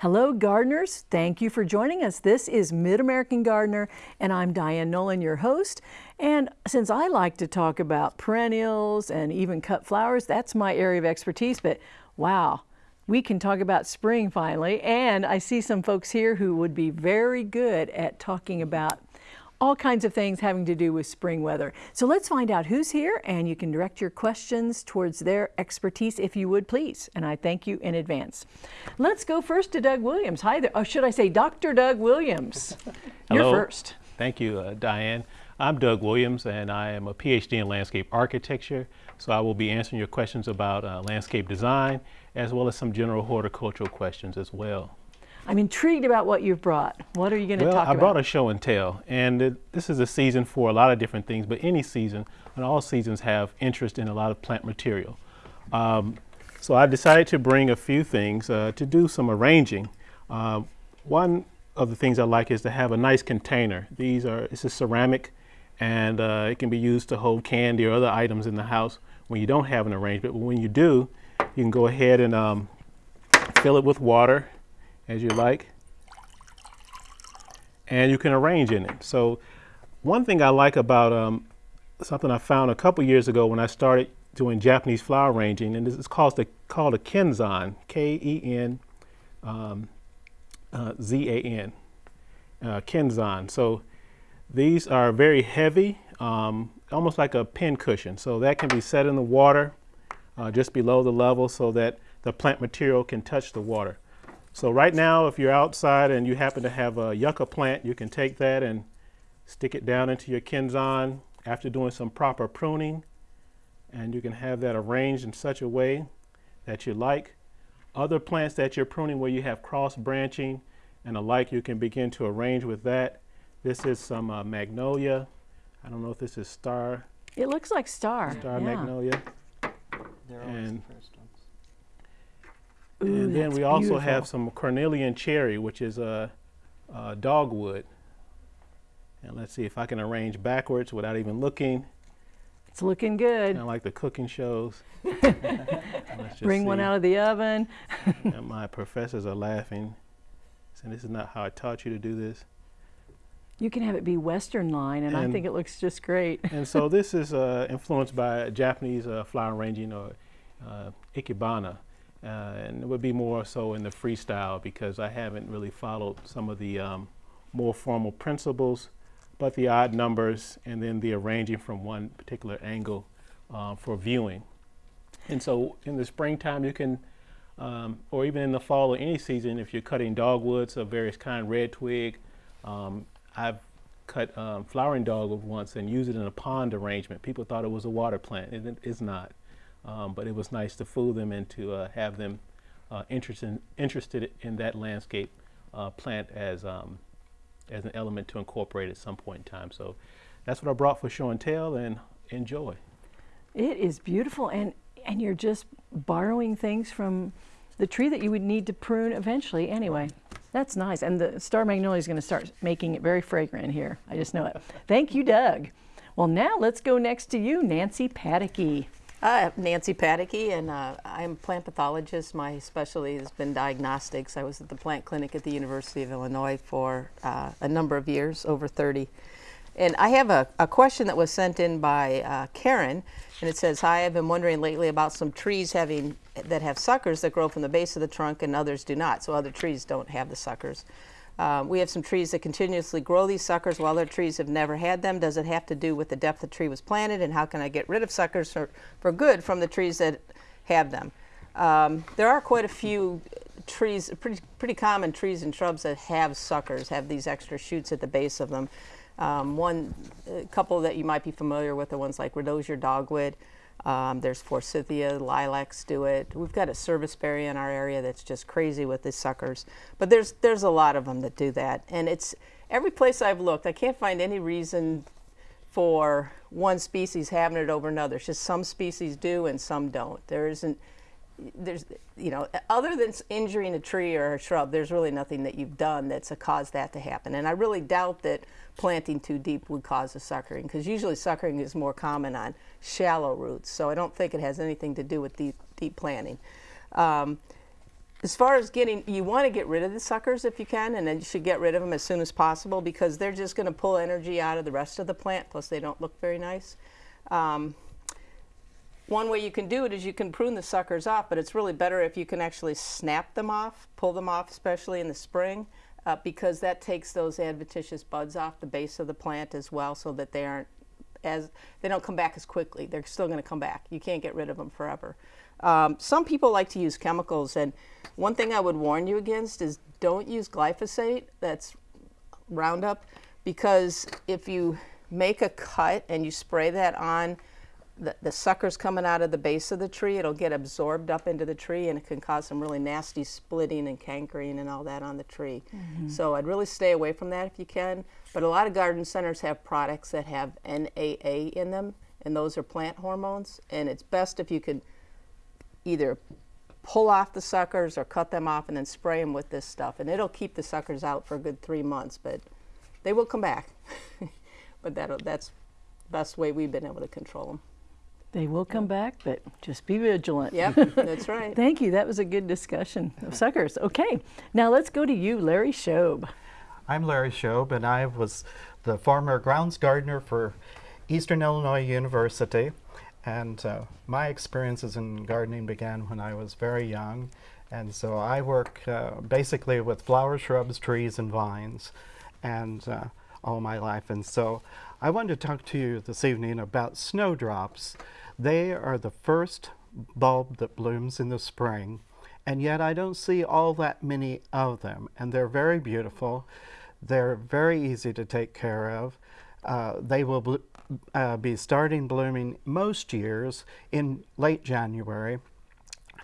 Hello gardeners, thank you for joining us. This is Mid-American Gardener and I'm Diane Nolan, your host. And since I like to talk about perennials and even cut flowers, that's my area of expertise, but wow, we can talk about spring finally. And I see some folks here who would be very good at talking about all kinds of things having to do with spring weather. So let's find out who's here and you can direct your questions towards their expertise if you would please. And I thank you in advance. Let's go first to Doug Williams. Hi there. Oh, should I say Dr. Doug Williams? You're Hello. first. Thank you, uh, Diane. I'm Doug Williams and I am a PhD in landscape architecture. So I will be answering your questions about uh, landscape design as well as some general horticultural questions as well. I'm intrigued about what you've brought. What are you going to well, talk I about? I brought a show and tell, and it, this is a season for a lot of different things, but any season, and all seasons have interest in a lot of plant material. Um, so I decided to bring a few things uh, to do some arranging. Uh, one of the things I like is to have a nice container. These are, it's a ceramic, and uh, it can be used to hold candy or other items in the house when you don't have an arrangement. But when you do, you can go ahead and um, fill it with water as you like. And you can arrange in it. So one thing I like about um, something I found a couple years ago when I started doing Japanese flower arranging, and this is called, the, called a Kenzan, K-E-N um, uh, Z-A-N, uh, Kenzan. So these are very heavy, um, almost like a pin cushion. So that can be set in the water uh, just below the level so that the plant material can touch the water. So right now, if you're outside and you happen to have a yucca plant, you can take that and stick it down into your Kenzan after doing some proper pruning. And you can have that arranged in such a way that you like. Other plants that you're pruning where you have cross branching and alike, you can begin to arrange with that. This is some uh, magnolia. I don't know if this is star, it looks like star. star yeah. magnolia. They're always And- the first ones. Ooh, and then we also beautiful. have some cornelian cherry, which is a, a dogwood. And let's see if I can arrange backwards without even looking, It's looking good. kind of like the cooking shows. Let's just Bring one out of the oven. And my professors are laughing, saying this is not how I taught you to do this. You can have it be Western line, and, I think it looks just great. And so this is uh, influenced by Japanese uh, flower arranging or uh, ikebana. Uh, and it would be more so in the freestyle because I haven't really followed some of the um, more formal principles, but the odd numbers and then the arranging from one particular angle uh, for viewing. And so in the springtime you can, um, or even in the fall or any season, if you're cutting dogwoods of various kind, red twig, um, I've cut um, flowering dogwood once and used it in a pond arrangement. People thought it was a water plant. It, it is not. Um, but it was nice to fool them and to uh, have them uh, interested, interested in that landscape uh, plant as, um, as an element to incorporate at some point in time. So that's what I brought for show and tell and enjoy. It is beautiful, and and you're just borrowing things from the tree that you would need to prune eventually. Anyway, that's nice, and the star magnolia is going to start making it very fragrant here. I just know it. Thank you, Doug. Well, now let's go next to you, Nancy Pataky. I'm Nancy Pataky, and uh, I'm a plant pathologist. My specialty has been diagnostics. I was at the plant clinic at the University of Illinois for uh, a number of years, over 30. And I have a, a question that was sent in by uh, Karen, and it says, Hi, I've been wondering lately about some trees having that have suckers that grow from the base of the trunk and others do not. So other trees don't have the suckers. Um, we have some trees that continuously grow these suckers while other trees have never had them. Does it have to do with the depth the tree was planted and how can I get rid of suckers for, for good from the trees that have them? Um, there are quite a few trees, pretty, pretty common trees and shrubs that have suckers, have these extra shoots at the base of them. Um, one, couple that you might be familiar with are ones like redosier dogwood. Um, there's forsythia, lilacs do it. We've got a serviceberry in our area that's just crazy with the suckers. But there's there's a lot of them that do that, and it's every place I've looked, I can't find any reason for one species having it over another. It's just some species do and some don't. There isn't there's you know other than injuring a tree or a shrub there's really nothing that you've done that's a caused that to happen and i really doubt that planting too deep would cause a suckering because usually suckering is more common on shallow roots so i don't think it has anything to do with deep deep planting um, as far as getting, you want to get rid of the suckers if you can, and then you should get rid of them as soon as possible because they're just going to pull energy out of the rest of the plant. Plus, they don't look very nice. Um, one way you can do it is you can prune the suckers off, but it's really better if you can actually snap them off, pull them off, especially in the spring, uh, because that takes those adventitious buds off the base of the plant as well, so that they aren't as they don't come back as quickly. They're still going to come back. You can't get rid of them forever. Um, some people like to use chemicals, and one thing I would warn you against is don't use glyphosate. That's Roundup, because if you make a cut and you spray that on the, the suckers coming out of the base of the tree, it'll get absorbed up into the tree and it can cause some really nasty splitting and cankering and all that on the tree. Mm-hmm. So I'd really stay away from that if you can. But a lot of garden centers have products that have NAA in them, and those are plant hormones. And it's best if you could either pull off the suckers or cut them off and then spray them with this stuff. And it'll keep the suckers out for a good three months, but they will come back. but that that's the best way we've been able to control them. They will come back, but just be vigilant. Yep, that's right. Thank you. That was a good discussion of suckers. Okay, now let's go to you, Larry Shobe. I'm Larry Shobe, and I was the former grounds gardener for Eastern Illinois University. And uh, my experiences in gardening began when I was very young. And so I work uh, basically with flowers, shrubs, trees, and vines and uh, all my life. And so I wanted to talk to you this evening about snowdrops. They are the first bulb that blooms in the spring, and yet I don't see all that many of them. And they're very beautiful. They're very easy to take care of. Uh, they will uh, be starting blooming most years in late January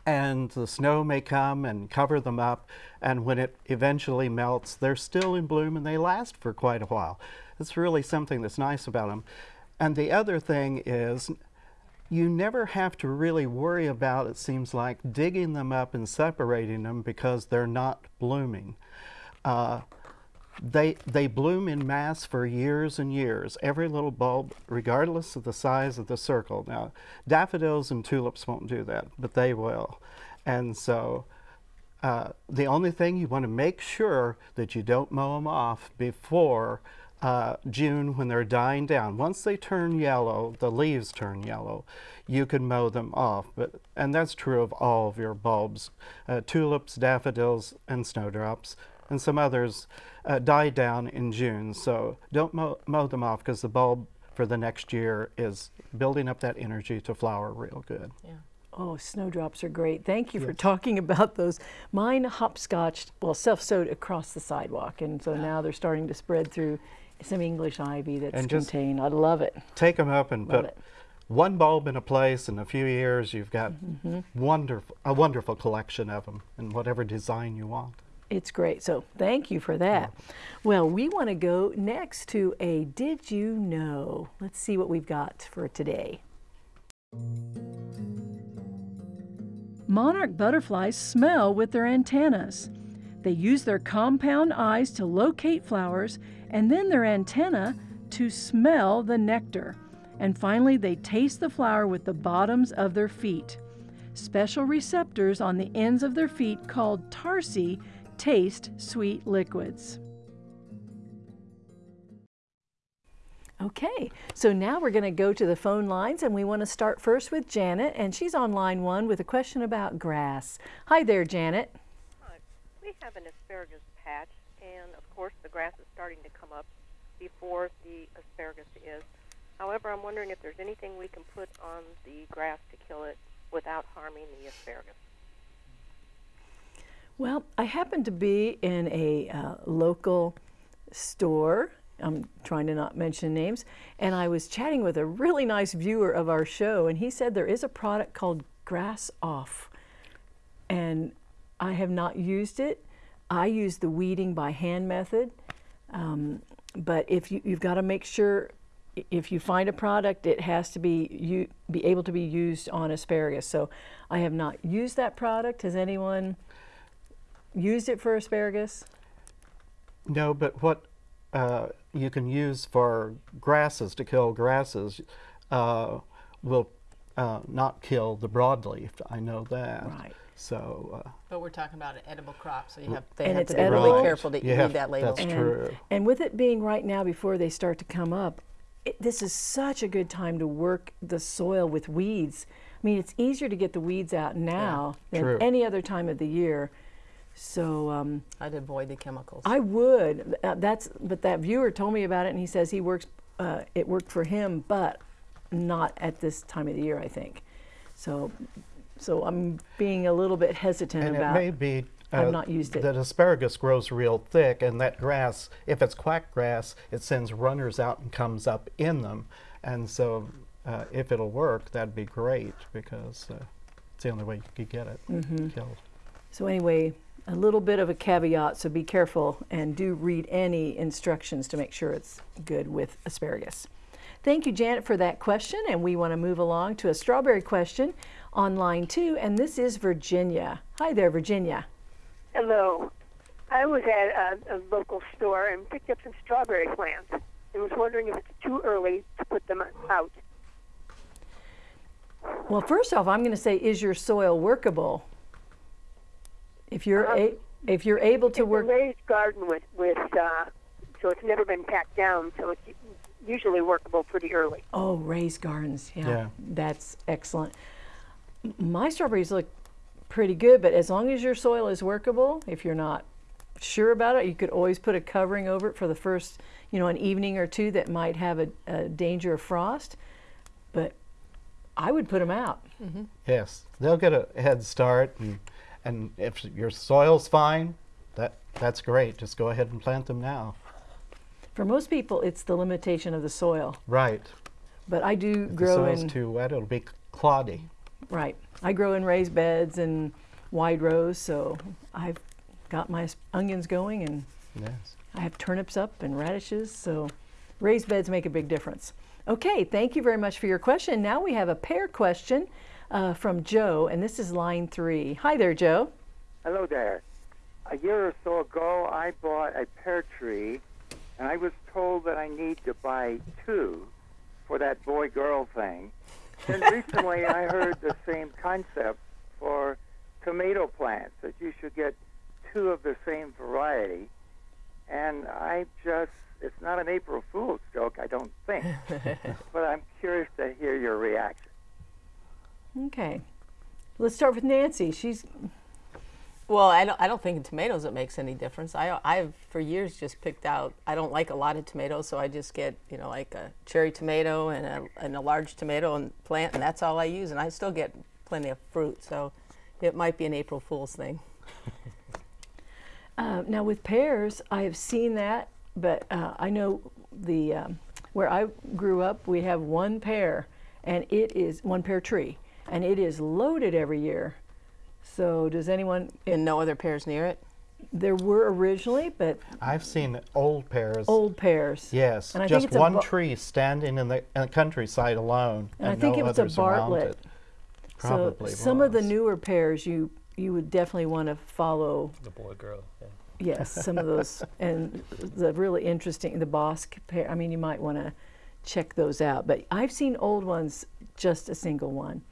and the snow may come and cover them up and when it eventually melts they're still in bloom and they last for quite a while it's really something that's nice about them and the other thing is you never have to really worry about it seems like digging them up and separating them because they're not blooming uh, they, they bloom in mass for years and years, every little bulb, regardless of the size of the circle. Now, daffodils and tulips won't do that, but they will. And so uh, the only thing you want to make sure that you don't mow them off before uh, June when they're dying down. Once they turn yellow, the leaves turn yellow, you can mow them off. But, and that's true of all of your bulbs, uh, tulips, daffodils, and snowdrops and some others uh, die down in June. So don't mow, mow them off because the bulb for the next year is building up that energy to flower real good. Yeah. Oh, snowdrops are great. Thank you for talking about those. Mine hopscotched, well, self-sowed across the sidewalk, and so now they're starting to spread through some English ivy that's And contained. I love it. Take them up and Love put it. one bulb in a place. In a few years, you've got mm-hmm. wonderful a wonderful collection of them in whatever design you want. It's great. So thank you for that. Well, we want to go next to a Did You Know? Let's see what we've got for today. Monarch butterflies smell with their antennas. They use their compound eyes to locate flowers and then their antenna to smell the nectar. And finally, they taste the flower with the bottoms of their feet. Special receptors on the ends of their feet, called tarsi, taste sweet liquids. Okay, so now we're going to go to the phone lines and we want to start first with Janet, and she's on line one with a question about grass. Hi there, Janet. Hi. We have an asparagus patch, and of course, the grass is starting to come up before the asparagus is. However, I'm wondering if there's anything we can put on the grass to kill it without harming the asparagus. Well, I happen to be in a uh, local store. I'm trying to not mention names. And I was chatting with a really nice viewer of our show, and he said there is a product called Grass Off. And I have not used it. I use the weeding by hand method. Um, but if you, you've got to make sure if you find a product, it has to be you be able to be used on asparagus. So I have not used that product. Has anyone used it for asparagus? No, but what uh, you can use for grasses to kill grasses uh, will uh, not kill the broadleaf. I know that. Right. So uh, But we're talking about an edible crop, so you have, they And have it's to be edible. really careful to You read have- that label. that's and, true. and with it being right now before they start to come up, it, this is such a good time to work the soil with weeds. I mean, it's easier to get the weeds out now than true. any other time of the year. So um, I'd avoid the chemicals. I would. Uh, that's but that viewer told me about it, and he says he works. Uh, it worked for him, but not at this time of the year. I think. So, so I'm being a little bit hesitant and about. it may be I've uh, not used it. that asparagus grows real thick, and that grass, if it's quack grass, it sends runners out and comes up in them. And so, uh, if it'll work, that'd be great because uh, it's the only way you could get it Mm-hmm. killed. So anyway, a little bit of a caveat, so be careful and do read any instructions to make sure it's good with asparagus. Thank you, Janet, for that question, and we want to move along to a strawberry question on line two, and this is Virginia. Hi there, Virginia. Hello. I was at a, a local store and picked up some strawberry plants and was wondering if it's too early to put them out. Well, first off, I'm going to say, is your soil workable? If you're Um, a, if you're able to It's work, a raised garden with, with uh, so it's never been packed down, so it's usually workable pretty early. oh, raised gardens, yeah, Yeah. that's excellent. M- My strawberries look pretty good, but as long as your soil is workable, if you're not sure about it, you could always put a covering over it for the first, you know, an evening or two that might have a, a danger of frost. But I would put them out. Mm-hmm. Yes, they'll get a head start, and, and if your soil's fine, that that's great. Just go ahead and plant them now. For most people, it's the limitation of the soil. Right. But I do If the grow soil's in too wet, it'll be cloddy. Right. I grow in raised beds and wide rows, so I've got my onions going, and Yes. I have turnips up and radishes. So raised beds make a big difference. Okay, thank you very much for your question. Now we have a pear question uh, from Joe, and this is line three. Hi there, Joe. Hello there. A year or so ago, I bought a pear tree, and I was told that I need to buy two for that boy girl thing. Then recently, I heard the same concept for tomato plants that you should get two of the same variety. And I just, it's not an April Fool's joke, I don't think, but I'm curious to hear your reaction. Okay, let's start with Nancy. She's Well, I don't, I don't think in tomatoes it makes any difference. I, I've for years just picked out, I don't like a lot of tomatoes, so I just get, you know, like a cherry tomato and a, and a large tomato and plant, and that's all I use, and I still get plenty of fruit, so it might be an April Fool's thing. Uh, now with pears, I have seen that, but uh, I know the um, where I grew up, we have one pear, and it is one pear tree, and it is loaded every year. So does anyone? And no other pears near it? There were originally, but I've seen old pears. old pears. Yes, And I think just it's one tree standing in the, in the countryside alone, And I think no it was a others around Bartlett. it. So Probably some of the newer pears, you you would definitely want to follow. The boy girl. Yeah. Yes, some of those, and the really interesting, the Bosc pear. I mean, you might want to check those out. But I've seen old ones, just a single one.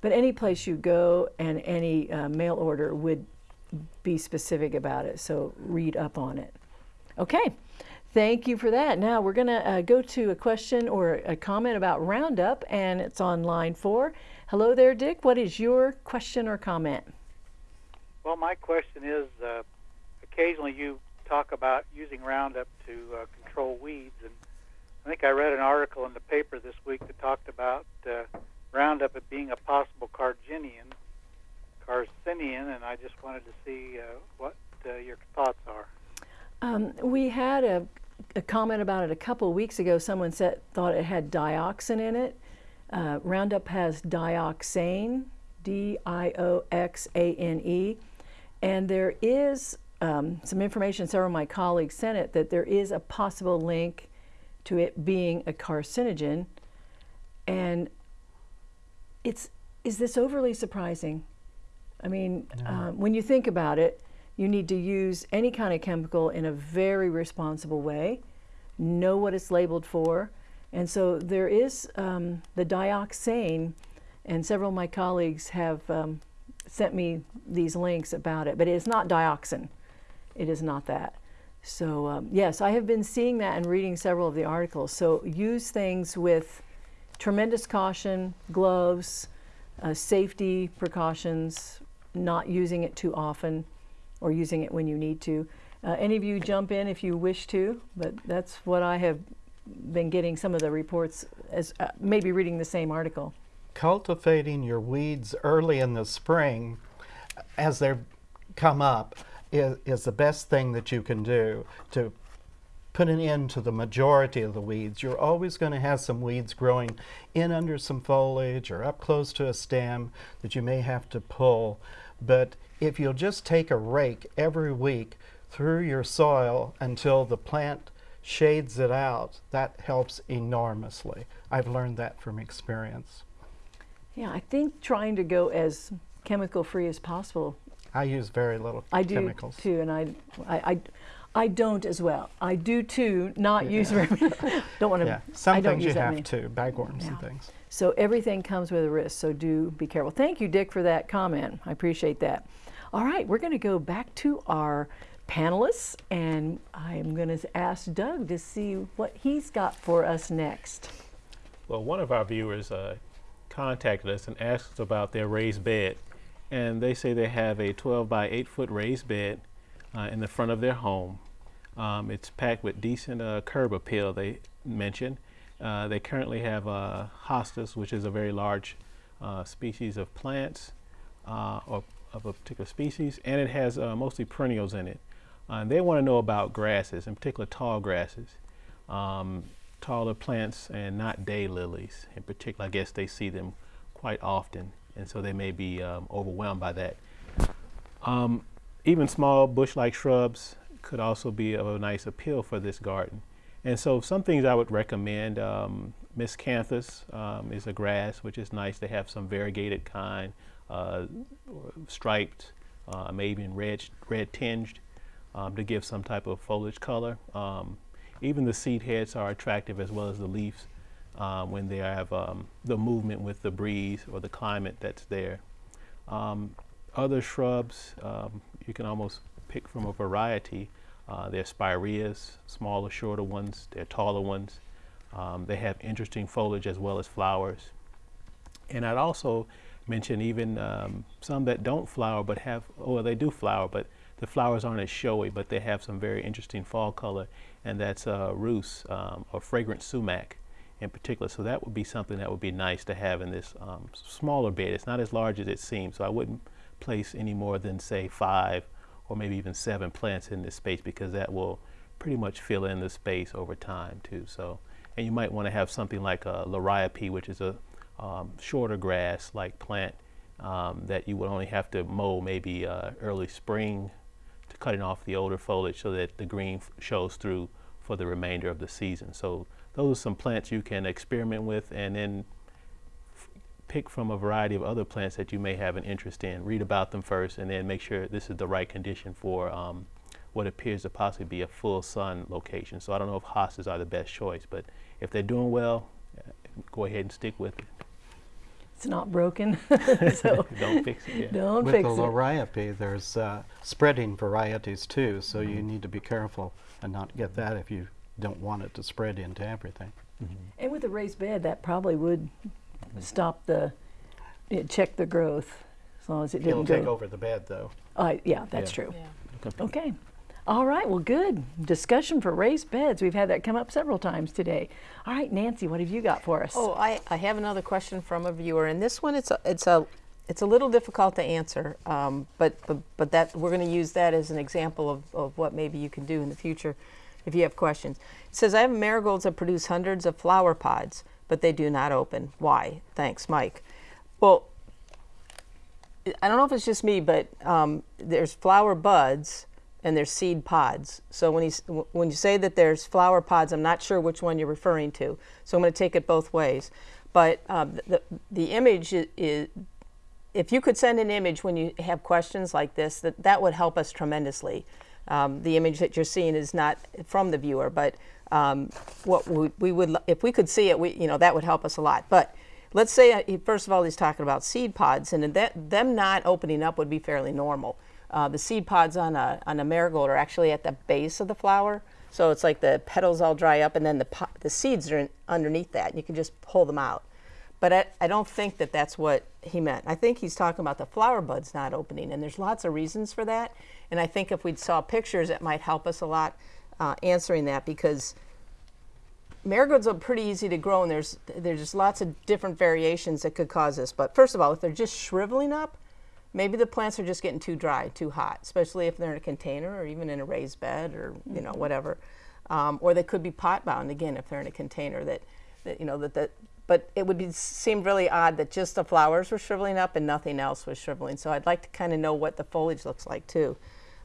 But any place you go and any uh, mail order would be specific about it. So read up on it. Okay, thank you for that. Now we're going to uh, go to a question or a comment about Roundup, and it's on line four. Hello there, Dick. What is your question or comment? Well, my question is uh, occasionally you talk about using Roundup to uh, control weeds, and I think I read an article in the paper this week that talked about uh, Roundup as being a possible carcinogen, carcinogen, and I just wanted to see uh, what uh, your thoughts are. Um, we had a, a comment about it a couple weeks ago. Someone said thought it had dioxin in it. Uh, Roundup has dioxane, D-I-O-X-A-N-E, and there is um, some information. Several of my colleagues sent it that there is a possible link to it being a carcinogen, and it's is this overly surprising? I mean, uh, when you think about it, you need to use any kind of chemical in a very responsible way, know what it's labeled for. And so there is um, the dioxane, and several of my colleagues have um, sent me these links about it, but it's not dioxin. It is not that. So um, yes, I have been seeing that and reading several of the articles. So use things with tremendous caution, gloves, uh, safety precautions, not using it too often, or using it when you need to. Uh, any of you jump in if you wish to, but that's what I have been getting some of the reports as uh, maybe reading the same article. Cultivating your weeds early in the spring as they come up is, is the best thing that you can do to put an end to the majority of the weeds. You're always going to have some weeds growing in under some foliage or up close to a stem that you may have to pull. But if you'll just take a rake every week through your soil until the plant shades it out, that helps enormously. I've learned that from experience. Yeah, I think trying to go as chemical free as possible. I use very little I do chemicals. too, and I, I, I, I don't as well. I do too. Not use very. don't want to. Yeah, some I things you have many. to, bagworms and things. So everything comes with a risk. So do be careful. Thank you, Dick, for that comment. I appreciate that. All right, we're going to go back to our panelists, and I'm going to ask Doug to see what he's got for us next. Well, one of our viewers uh, contacted us and asked us about their raised bed. And they say they have a 12 by 8 foot raised bed uh, in the front of their home. Um, it's packed with decent uh, curb appeal, they mentioned. Uh, they currently have uh, hostas, which is a very large uh, species of plants uh, or of a particular species, and it has mostly perennials in it. And they want to know about grasses, in particular tall grasses um, taller plants and not day lilies. in particular. I guess they see them quite often, and so they may be um, overwhelmed by that. Um, even small bush-like shrubs could also be of a nice appeal for this garden. And so some things I would recommend, um, miscanthus um, is a grass, which is nice. to have some variegated kind, uh, striped, uh, maybe in red, red tinged um, to give some type of foliage color. Um, even the seed heads are attractive as well as the leaves um, when they have um, the movement with the breeze or the climate that's there. Other shrubs um, you can almost pick from a variety. Uh, they're spireas, smaller, shorter ones. They're taller ones. Um, they have interesting foliage as well as flowers. And I'd also mention even um, some that don't flower but have, well, they do flower, but the flowers aren't as showy, but they have some very interesting fall color, and that's uh, Rhus um, or fragrant sumac in particular. So that would be something that would be nice to have in this um, smaller bed. It's not as large as it seems, so I wouldn't place any more than say five or maybe even seven plants in this space because that will pretty much fill in the space over time too. So, and you might want to have something like a liriope, which is a um, shorter grass-like plant um, that you would only have to mow maybe uh, early spring to cutting off the older foliage so that the green shows through for the remainder of the season. So those are some plants you can experiment with and then pick from a variety of other plants that you may have an interest in. Read about them first and then make sure this is the right condition for um, what appears to possibly be a full sun location. So I don't know if hostas are the best choice, but if they're doing well, uh, go ahead and stick with it. It's not broken, so Don't fix it. Yeah. don't With fix the it. there's uh, spreading varieties too, so Mm-hmm. you need to be careful and not get that if you don't want it to spread into everything. And with a raised bed, that probably would stop the, it check the growth, as long as it didn't It'll didn't take go. over the bed though. Uh, yeah, that's Yeah. true. Okay. Okay. All right, well, good. Discussion for raised beds. We've had that come up several times today. All right, Nancy, what have you got for us? Oh, I, I have another question from a viewer, and this one it's a it's a it's a little difficult to answer, um, but, but but that we're going to use that as an example of, of what maybe you can do in the future, if you have questions. It says I have marigolds that produce hundreds of flower pods, but they do not open. Why? Thanks, Mike. Well, I don't know if it's just me, but um, there's flower buds and there's seed pods. So when you when you say that there's flower pods, I'm not sure which one you're referring to. So I'm going to take it both ways. But um, the the image is, if you could send an image when you have questions like this, that that would help us tremendously. Um, the image that you're seeing is not from the viewer, but um, what we, we would, if we could see it, we, you know, that would help us a lot. But let's say uh, first of all he's talking about seed pods, and that them not opening up would be fairly normal. Uh, the seed pods on a on a marigold are actually at the base of the flower, so it's like the petals all dry up, and then the the seeds are in, underneath that, and you can just pull them out. But I, I don't think that that's what he meant. I think he's talking about the flower buds not opening, and there's lots of reasons for that. And I think if we saw pictures, it might help us a lot uh, answering that because marigolds are pretty easy to grow, and there's there's just lots of different variations that could cause this. But first of all, if they're just shriveling up, maybe the plants are just getting too dry, too hot, especially if they're in a container or even in a raised bed or you know whatever. Um, or they could be pot bound again if they're in a container that, that you know that that. But it would be seem really odd that just the flowers were shriveling up and nothing else was shriveling. So I'd like to kind of know what the foliage looks like too.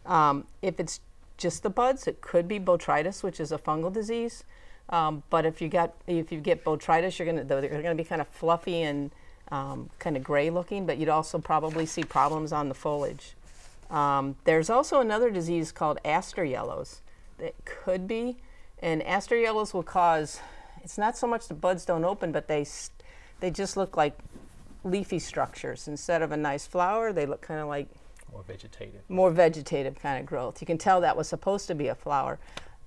Um, if it's just the buds, it could be botrytis, which is a fungal disease. Um, but if you got if you get botrytis, you're gonna they're gonna be kind of fluffy and um, kind of gray looking. But you'd also probably see problems on the foliage. Um, there's also another disease called aster yellows that could be, and aster yellows will cause. It's not so much the buds don't open, but they they just look like leafy structures instead of a nice flower. They look kind of like More vegetative. more vegetative kind of growth. You can tell that was supposed to be a flower.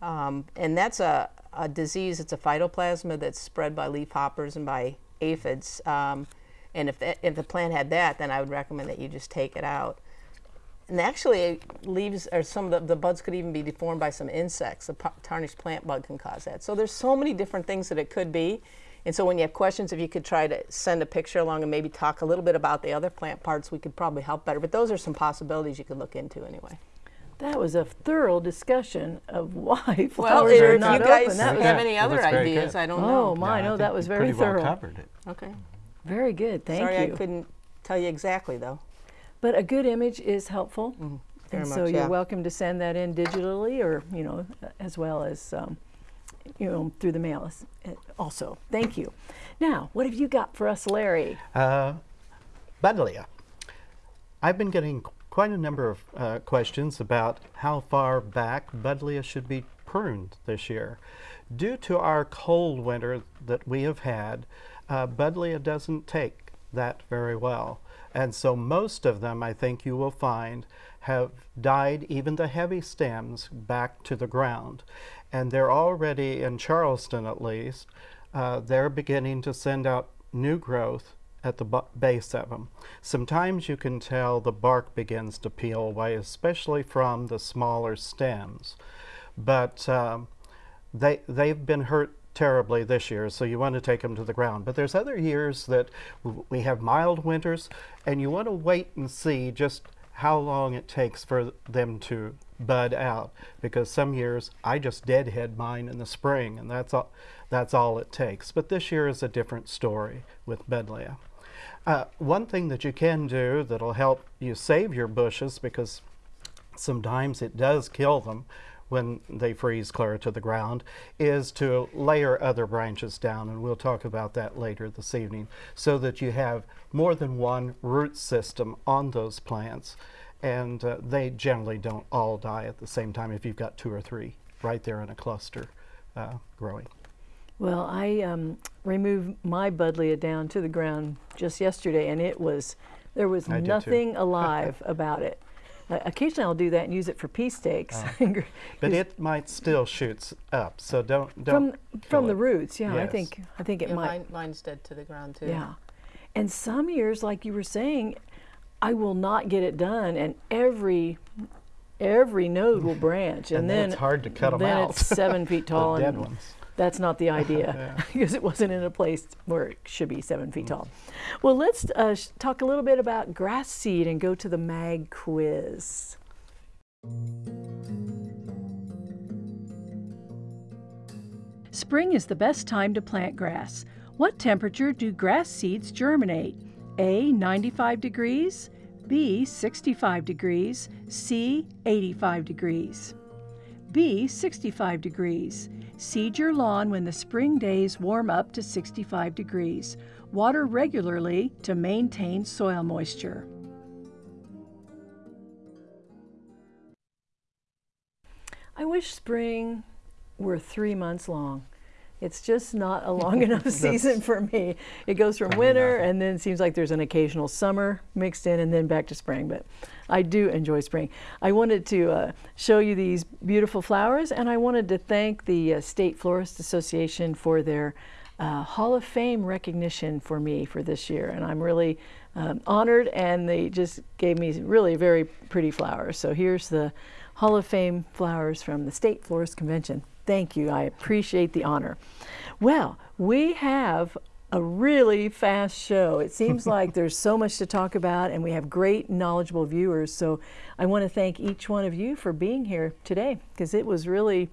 Um, and that's a, a disease, it's a phytoplasma that's spread by leafhoppers and by aphids. Um, and if, that, if the plant had that, then I would recommend that you just take it out. And actually, leaves or some of the, the buds could even be deformed by some insects. The tarnished plant bug can cause that. So there's so many different things that it could be. And so when you have questions, if you could try to send a picture along and maybe talk a little bit about the other plant parts, we could probably help better. But those are some possibilities you could look into anyway. That was a thorough discussion of why Well, flowers if are you not guys open. That was, have Yeah, any other was ideas, good. I don't oh know. my, Yeah, I no, that was very pretty well thorough. covered it. Okay. Very good. Thank Sorry, you. Sorry I couldn't tell you exactly though. But a good image is helpful. Mm-hmm. Very and so you're yeah. welcome to send that in digitally or, you know, as well as, um, you know, through the mail also. Thank you. Now, what have you got for us, Larry? Uh. I've been getting quite a number of uh, questions about how far back Buddleia should be pruned this year. Due to our cold winter that we have had, uh, Buddleia doesn't take that very well. And so most of them, I think you will find, have died even the heavy stems back to the ground. And they're already, in Charleston at least, uh, they're beginning to send out new growth at the base of them. Sometimes you can tell the bark begins to peel away, especially from the smaller stems. But um, they they've been hurt terribly this year, so you want to take them to the ground. But there's other years that we have mild winters, and you want to wait and see just how long it takes for them to bud out. Because some years I just deadhead mine in the spring, and that's all that's all it takes. But this year is a different story with Buddleia. Uh, one thing that you can do that'll help you save your bushes because sometimes it does kill them when they freeze clear to the ground is to layer other branches down and we'll talk about that later this evening so that you have more than one root system on those plants and uh, they generally don't all die at the same time if you've got two or three right there in a cluster uh, growing Well, I um, removed my Buddleia down to the ground just yesterday, and it was there was I nothing alive about it. Uh, occasionally, I'll do that and use it for pea stakes. but it might still shoots up so don't don't from kill the it. roots, yeah, I think I think it Yeah, might. mine, mine's dead to the ground too. Yeah. And some years, like you were saying, I will not get it done, and every every node will branch, and, And then then it's hard to cut 'em then out. Then it's seven feet The tall, dead and ones. that's not the idea because it wasn't in a place where it should be seven feet tall. Well, let's uh, sh- talk a little bit about grass seed and go to the mag quiz. Spring is the best time to plant grass. What temperature do grass seeds germinate? A. 95 degrees, B. 65 degrees, C. 85 degrees. B. 65 degrees. Seed your lawn when the spring days warm up to 65 degrees. Water regularly to maintain soil moisture. I wish spring were three months long. It's just not a long enough season for me. It goes from winter and then it seems like there's an occasional summer mixed in and then back to spring. But I do enjoy spring. I wanted to uh, show you these beautiful flowers and I wanted to thank the uh, State Florist Association for their uh, Hall of Fame recognition for me for this year. And I'm really um, honored and they just gave me really very pretty flowers. So here's the Hall of Fame flowers from the State Florist Convention. Thank you. I appreciate the honor. Well, we have a really fast show. It seems like there's so much to talk about and we have great knowledgeable viewers. So I want to thank each one of you for being here today because it was really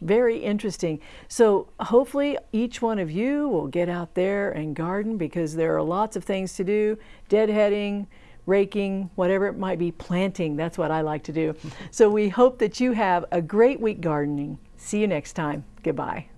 very interesting. So hopefully each one of you will get out there and garden because there are lots of things to do. Deadheading, raking, whatever it might be, planting, that's what I like to do. so we hope that you have a great week gardening. See you next time. Goodbye.